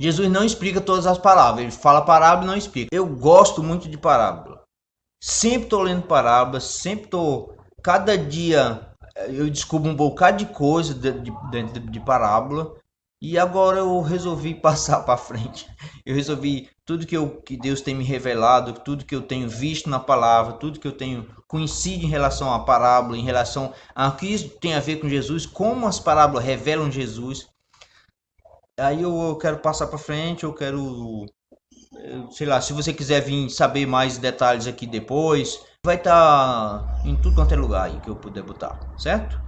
Jesus não explica todas as palavras, ele fala parábola e não explica. Eu gosto muito de parábola. Sempre estou lendo parábolas, sempre estou. Cada dia eu descubro um bocado de coisa dentro de, de, de, parábola. E agora eu resolvi passar para frente. Eu resolvi tudo que, eu, que Deus tem me revelado, tudo que eu tenho visto na palavra, tudo que eu tenho conhecido em relação à parábola, em relação a que isso tem a ver com Jesus, como as parábolas revelam Jesus. Aí eu quero passar para frente, eu quero sei lá, se você quiser vir saber mais detalhes aqui depois, vai estar tá em tudo quanto é lugar aí que eu puder botar, certo?